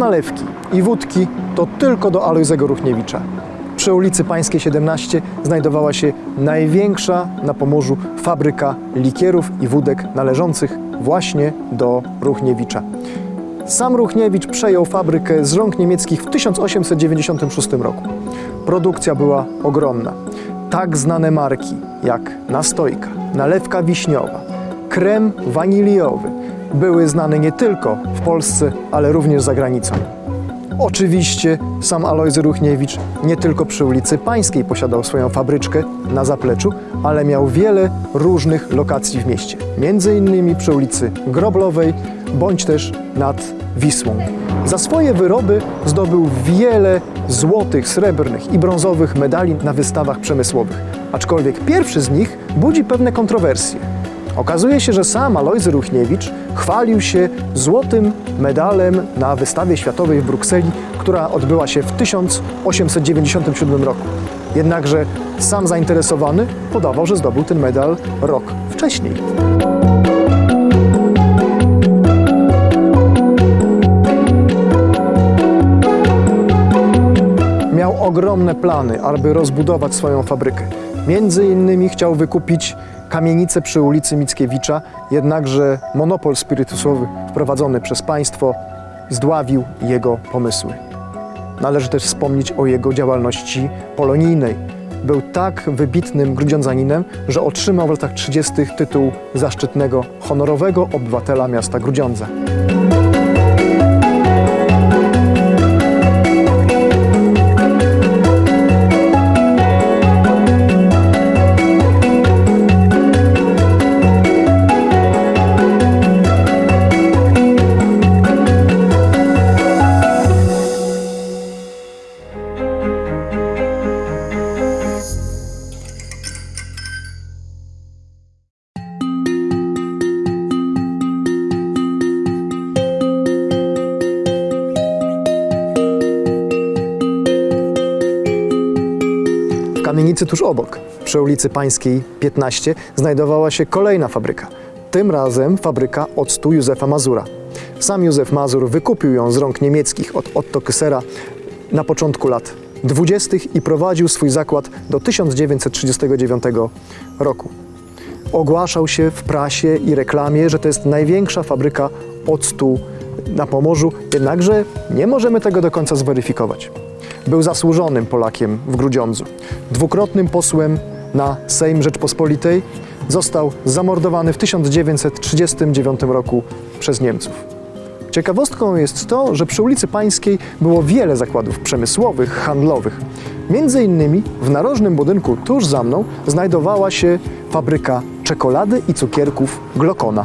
Nalewki i wódki, to tylko do Alojzego Ruchniewicza. Przy ulicy Pańskiej 17 znajdowała się największa na Pomorzu fabryka likierów i wódek należących właśnie do Ruchniewicza. Sam Ruchniewicz przejął fabrykę z rąk niemieckich w 1896 roku. Produkcja była ogromna. Tak znane marki jak nastojka, nalewka wiśniowa, krem waniliowy były znane nie tylko w Polsce, ale również za granicą. Oczywiście sam Alojzy Ruchniewicz nie tylko przy ulicy Pańskiej posiadał swoją fabryczkę na zapleczu, ale miał wiele różnych lokacji w mieście. Między innymi przy ulicy Groblowej, bądź też nad Wisłą. Za swoje wyroby zdobył wiele złotych, srebrnych i brązowych medali na wystawach przemysłowych. Aczkolwiek pierwszy z nich budzi pewne kontrowersje. Okazuje się, że sam Alojzy Ruchniewicz chwalił się złotym medalem na wystawie światowej w Brukseli, która odbyła się w 1897 roku. Jednakże sam zainteresowany podawał, że zdobył ten medal rok wcześniej. Miał ogromne plany, aby rozbudować swoją fabrykę. Między innymi chciał wykupić kamienicę przy ulicy Mickiewicza, jednakże monopol spirytusowy wprowadzony przez państwo zdławił jego pomysły. Należy też wspomnieć o jego działalności polonijnej. Był tak wybitnym grudziądzaninem, że otrzymał w latach 30. tytuł zaszczytnego honorowego obywatela miasta Grudziądza. Kamienicy tuż obok, przy ulicy Pańskiej 15, znajdowała się kolejna fabryka. Tym razem fabryka octu Józefa Mazura. Sam Józef Mazur wykupił ją z rąk niemieckich od Otto Kysera na początku lat 20. i prowadził swój zakład do 1939 roku. Ogłaszał się w prasie i reklamie, że to jest największa fabryka octu na Pomorzu, jednakże nie możemy tego do końca zweryfikować. Był zasłużonym Polakiem w Grudziądzu. Dwukrotnym posłem na Sejm Rzeczpospolitej został zamordowany w 1939 roku przez Niemców. Ciekawostką jest to, że przy ulicy Pańskiej było wiele zakładów przemysłowych, handlowych. Między innymi w narożnym budynku tuż za mną znajdowała się fabryka czekolady i cukierków Glokona.